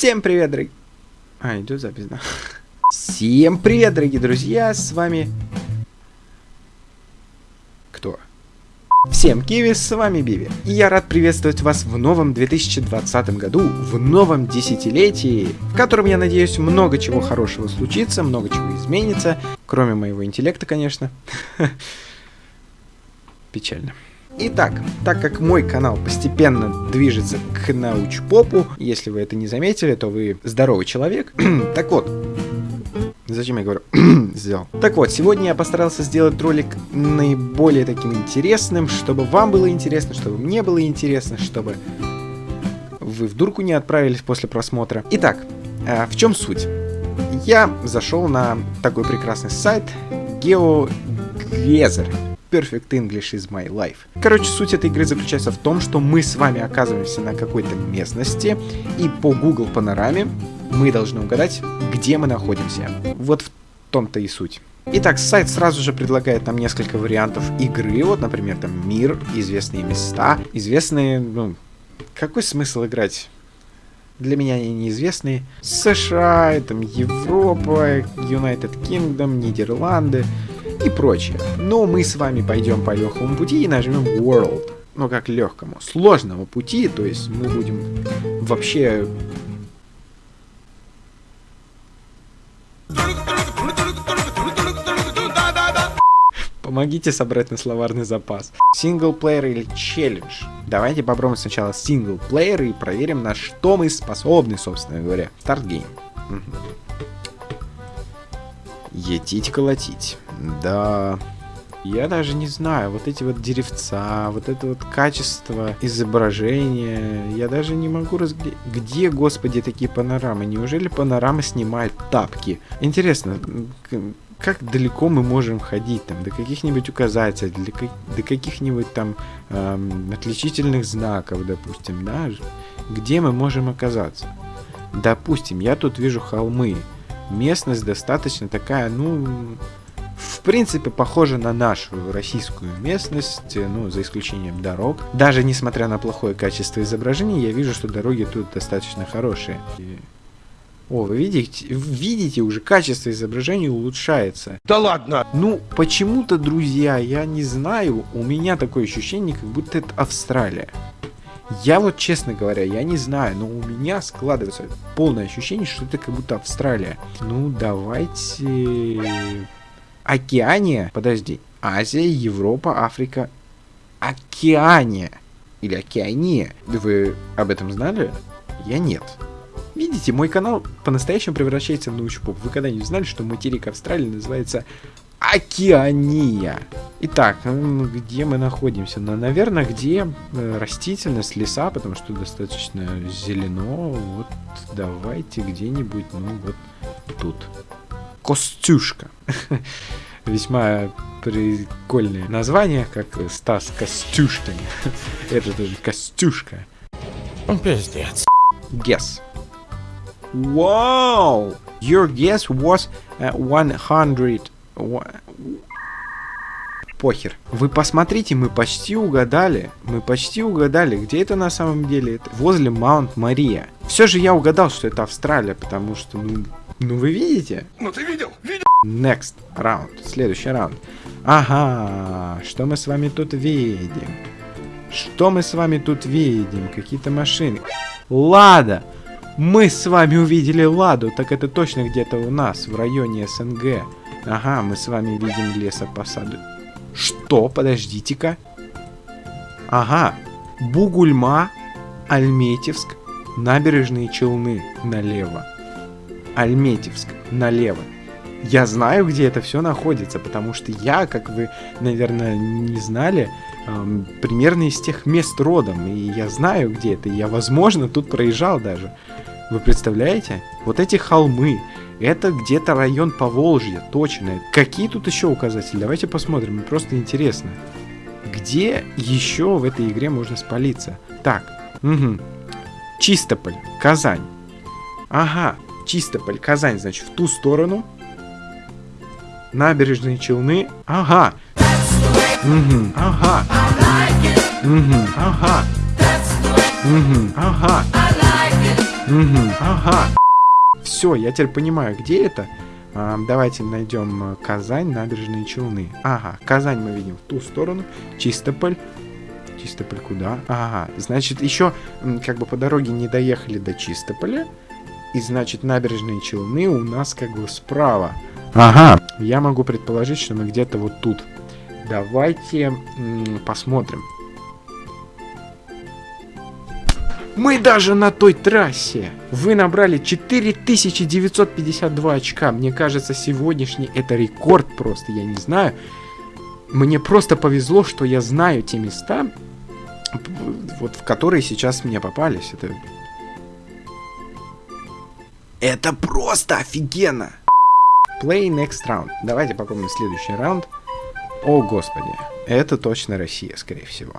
Всем привет, дорогие... А, идет запись, да? Всем привет, дорогие друзья, с вами... Кто? Всем Киви, с вами Биви. И я рад приветствовать вас в новом 2020 году, в новом десятилетии, в котором, я надеюсь, много чего хорошего случится, много чего изменится, кроме моего интеллекта, конечно. Печально. Итак, так как мой канал постепенно движется к научпопу, если вы это не заметили, то вы здоровый человек. так вот, Зачем я говорю сделал? Так вот, сегодня я постарался сделать ролик наиболее таким интересным, чтобы вам было интересно, чтобы мне было интересно, чтобы вы в дурку не отправились после просмотра. Итак, а в чем суть? Я зашел на такой прекрасный сайт GeoGezer. Perfect English is my life. Короче, суть этой игры заключается в том, что мы с вами оказываемся на какой-то местности, и по Google панораме мы должны угадать, где мы находимся. Вот в том-то и суть. Итак, сайт сразу же предлагает нам несколько вариантов игры. Вот, например, там мир, известные места, известные, ну, какой смысл играть? Для меня они неизвестные. США, там Европа, United Kingdom, Нидерланды и прочее. Но мы с вами пойдем по легкому пути и нажмем World. Ну, как легкому. Сложному пути, то есть мы будем вообще... Помогите собрать на словарный запас. Синглплеер или челлендж? Давайте попробуем сначала синглплеер и проверим, на что мы способны, собственно говоря. Старт гейм. Етить колотить. Да. Я даже не знаю, вот эти вот деревца, вот это вот качество изображения, я даже не могу разглядеть. Где, господи, такие панорамы? Неужели панорама снимает тапки? Интересно, как далеко мы можем ходить там, до каких-нибудь указателей, до каких-нибудь там эм, отличительных знаков, допустим, да? Где мы можем оказаться? Допустим, я тут вижу холмы. Местность достаточно такая, ну, в принципе, похожа на нашу российскую местность, ну, за исключением дорог. Даже несмотря на плохое качество изображения, я вижу, что дороги тут достаточно хорошие. О, вы видите, видите, уже качество изображения улучшается. Да ладно! Ну, почему-то, друзья, я не знаю, у меня такое ощущение, как будто это Австралия. Я вот, честно говоря, я не знаю, но у меня складывается полное ощущение, что это как будто Австралия. Ну, давайте Океания, подожди, Азия, Европа, Африка, Океания или Океания. Вы об этом знали? Я нет. Видите, мой канал по-настоящему превращается в научпоп. Вы когда-нибудь знали, что материк Австралии называется Океания? Итак, где мы находимся? Ну, наверное, где э, растительность, леса, потому что достаточно зелено. Вот давайте где-нибудь, ну вот тут. Костюшка. Весьма прикольное название, как Стас Костюшкин. Это тоже Костюшка. Пиздец. Guess. Wow! Your guess was uh, 100... Похер. Вы посмотрите, мы почти угадали. Мы почти угадали, где это на самом деле. Это возле Маунт Мария. Все же я угадал, что это Австралия, потому что, ну, ну вы видите? Ну ты видел? Видел? Next round. Следующий раунд. Ага, что мы с вами тут видим? Что мы с вами тут видим? Какие-то машины. Лада! Мы с вами увидели Ладу, так это точно где-то у нас, в районе СНГ. Ага, мы с вами видим лесопосаду. Что? Подождите-ка. Ага, Бугульма, Альметьевск, набережные Челны налево. Альметьевск налево. Я знаю, где это все находится, потому что я, как вы, наверное, не знали, эм, примерно из тех мест родом, и я знаю, где это, и я, возможно, тут проезжал даже. Вы представляете? Вот эти холмы, это где-то район Поволжья, точно. Какие тут еще указатели? Давайте посмотрим, мне просто интересно. Где еще в этой игре можно спалиться? Так, угу. Чистополь, Казань. Ага, Чистополь, Казань, значит, в ту сторону. Набережные Челны. Ага. Угу, ага. Угу, ага. Угу, ага. Угу. Ага. Все, я теперь понимаю, где это. А, давайте найдем Казань, набережные Челны. Ага, Казань мы видим в ту сторону. Чистополь. Чистополь куда? Ага, значит, еще как бы по дороге не доехали до Чистополя. И значит, набережные Челны у нас как бы справа. Ага, я могу предположить, что мы где-то вот тут. Давайте посмотрим. Мы даже на той трассе. Вы набрали 4952 очка. Мне кажется, сегодняшний это рекорд просто, я не знаю. Мне просто повезло, что я знаю те места, вот в которые сейчас мне попались. Это, это просто офигенно. Play next round. Давайте попробуем следующий раунд. О, господи. Это точно Россия, скорее всего.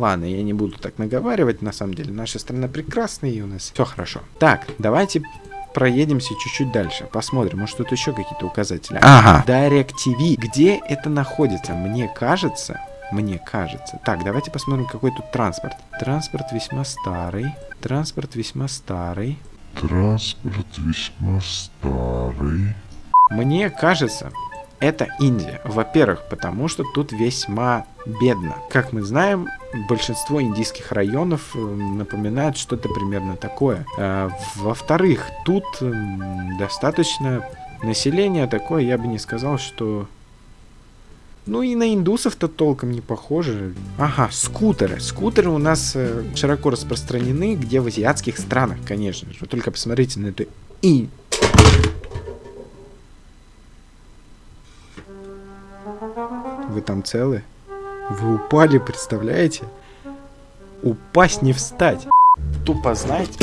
Ладно, я не буду так наговаривать, на самом деле. Наша страна прекрасная, и у нас все хорошо. Так, давайте проедемся чуть-чуть дальше. Посмотрим, может тут еще какие-то указатели. Ага. Direct TV. Где это находится? Мне кажется, мне кажется. Так, давайте посмотрим, какой тут транспорт. Транспорт весьма старый. Транспорт весьма старый. Транспорт весьма старый. Мне кажется, это Индия. Во-первых, потому что тут весьма бедно. Как мы знаем, большинство индийских районов э, напоминают что-то примерно такое. А, Во-вторых, тут достаточно население такое, я бы не сказал, что... Ну и на индусов-то толком не похоже. Ага, скутеры. Скутеры у нас э, широко распространены, где в азиатских странах, конечно же. Только посмотрите на эту и Вы там целы? Вы упали, представляете? Упасть не встать. Тупо, знаете?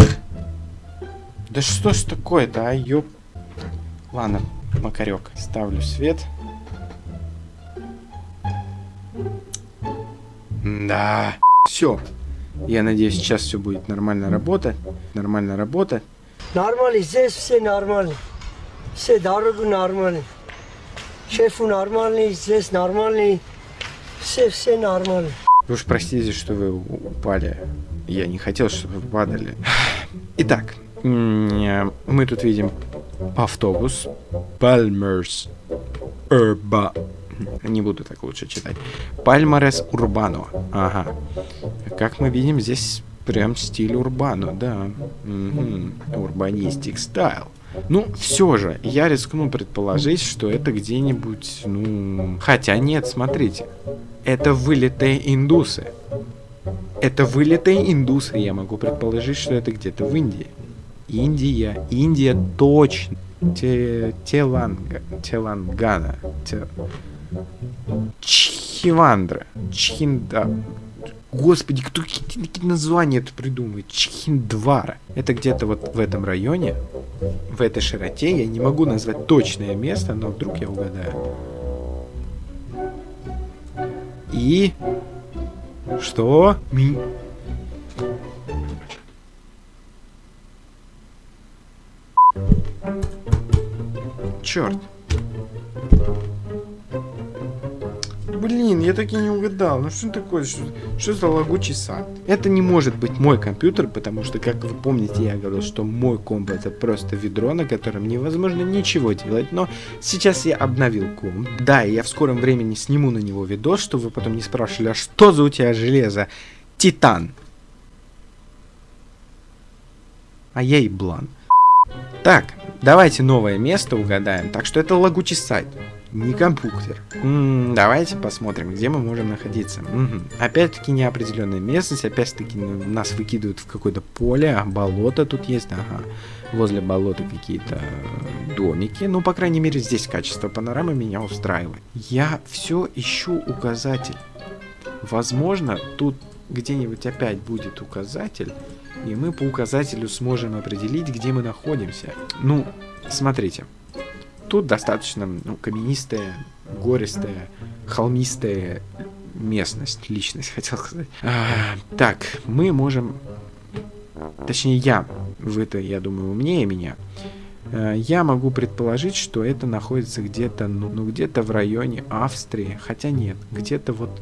Да что ж такое-то, а, ёп... Ладно, макарек. Ставлю свет. Да. Все. Я надеюсь, сейчас все будет нормально работать. Нормально работать. Нормально, здесь все нормально. Все дорогу нормально. Шефу нормальный, здесь нормальный. Все, все нормально. Вы уж простите, что вы упали. Я не хотел, чтобы вы падали. Итак, мы тут видим автобус. Palmers Urba. Не буду так лучше читать. Пальмарес Урбано. Ага. Как мы видим, здесь прям стиль Урбано, да. Урбанистик стайл. Ну, все же, я рискну предположить, что это где-нибудь, ну... Хотя нет, смотрите. Это вылитые индусы. Это вылитые индусы, я могу предположить, что это где-то в Индии. Индия, Индия точно. Те, Теланга, Телангана. Те... Чхивандра. Чхинда. Господи, кто какие названия это придумывает? Чхиндвара. Это где-то вот в этом районе, в этой широте. Я не могу назвать точное место, но вдруг я угадаю. И... Что? Ми... Черт. Я так и не угадал. Ну что такое? Что, что за лагучий сад? Это не может быть мой компьютер, потому что, как вы помните, я говорил, что мой комп это просто ведро, на котором невозможно ничего делать. Но сейчас я обновил комп. Да, и я в скором времени сниму на него видос, чтобы вы потом не спрашивали, а что за у тебя железо? Титан. А я и блан. Так, давайте новое место угадаем. Так что это лагучий сайт не компьютер. Давайте посмотрим, где мы можем находиться. Угу. Опять-таки неопределенная местность, опять-таки нас выкидывают в какое-то поле, а болото тут есть, ага. Возле болота какие-то домики. Ну, по крайней мере, здесь качество панорамы меня устраивает. Я все ищу указатель. Возможно, тут где-нибудь опять будет указатель, и мы по указателю сможем определить, где мы находимся. Ну, смотрите. Тут достаточно ну, каменистая, гористая, холмистая местность, личность, хотел сказать. А, так, мы можем... Точнее, я, вы-то, я думаю, умнее меня. Э, я могу предположить, что это находится где-то, ну, ну где-то в районе Австрии. Хотя нет, где-то вот...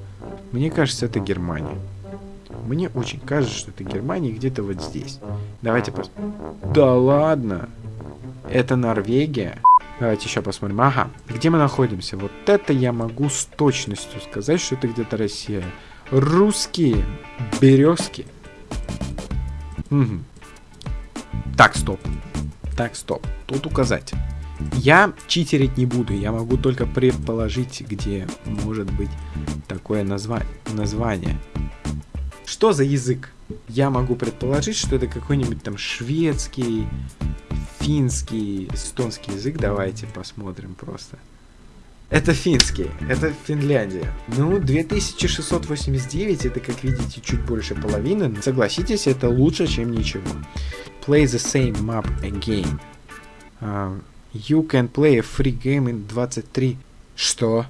Мне кажется, это Германия. Мне очень кажется, что это Германия где-то вот здесь. Давайте посмотрим. Да ладно! Это Норвегия? Давайте еще посмотрим. Ага, где мы находимся? Вот это я могу с точностью сказать, что это где-то Россия. Русские березки. Угу. Так, стоп. Так, стоп. Тут указать. Я читерить не буду, я могу только предположить, где может быть такое назва название. Что за язык? Я могу предположить, что это какой-нибудь там шведский, финский, эстонский язык. Давайте посмотрим просто. Это финский, это Финляндия. Ну, 2689, это, как видите, чуть больше половины. Согласитесь, это лучше, чем ничего. Play the same map again. Uh, you can play a free game in 23. Что?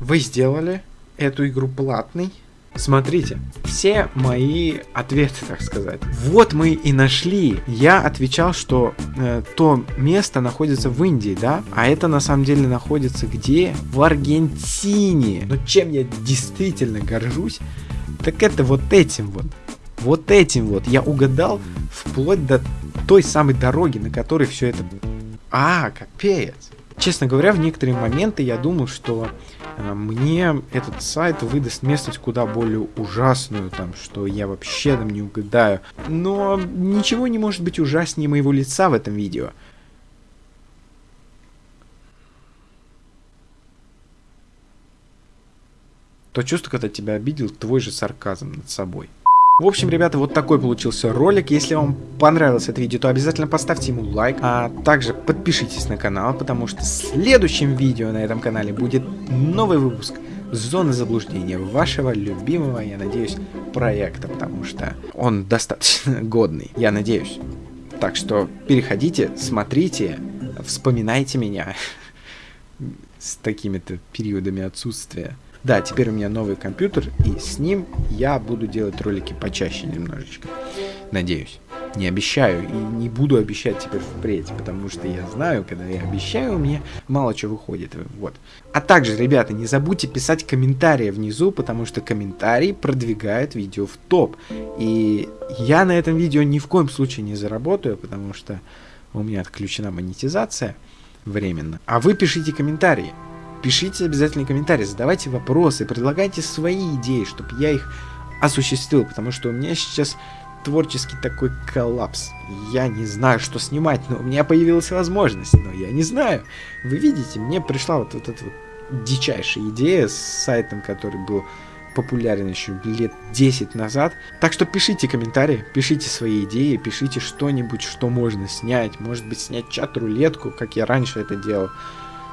Вы сделали эту игру платной? Смотрите, все мои ответы, так сказать. Вот мы и нашли. Я отвечал, что э, то место находится в Индии, да? А это на самом деле находится где? В Аргентине. Но чем я действительно горжусь, так это вот этим вот. Вот этим вот я угадал вплоть до той самой дороги, на которой все это... А, капец. Честно говоря, в некоторые моменты я думал, что э, мне этот сайт выдаст местность куда более ужасную, там, что я вообще там не угадаю. Но ничего не может быть ужаснее моего лица в этом видео. То чувство, когда тебя обидел твой же сарказм над собой. В общем, ребята, вот такой получился ролик. Если вам понравилось это видео, то обязательно поставьте ему лайк. А также подпишитесь на канал, потому что в следующем видео на этом канале будет новый выпуск Зоны заблуждения вашего любимого, я надеюсь, проекта, потому что он достаточно годный, я надеюсь. Так что переходите, смотрите, вспоминайте меня с такими-то периодами отсутствия. Да, теперь у меня новый компьютер, и с ним я буду делать ролики почаще немножечко. Надеюсь. Не обещаю и не буду обещать теперь впредь, потому что я знаю, когда я обещаю, у меня мало чего выходит. Вот. А также, ребята, не забудьте писать комментарии внизу, потому что комментарии продвигают видео в топ. И я на этом видео ни в коем случае не заработаю, потому что у меня отключена монетизация временно. А вы пишите комментарии. Пишите обязательно комментарии, задавайте вопросы, предлагайте свои идеи, чтобы я их осуществил, потому что у меня сейчас творческий такой коллапс. Я не знаю, что снимать, но у меня появилась возможность, но я не знаю. Вы видите, мне пришла вот, вот эта вот дичайшая идея с сайтом, который был популярен еще лет 10 назад. Так что пишите комментарии, пишите свои идеи, пишите что-нибудь, что можно снять. Может быть, снять чат-рулетку, как я раньше это делал.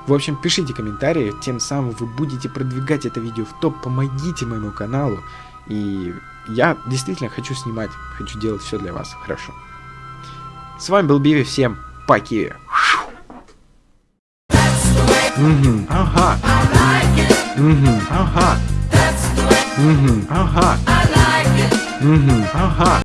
В общем, пишите комментарии, тем самым вы будете продвигать это видео в топ, помогите моему каналу. И я действительно хочу снимать, хочу делать все для вас хорошо. С вами был Биви, всем. Угу, ага. Ага. Ага.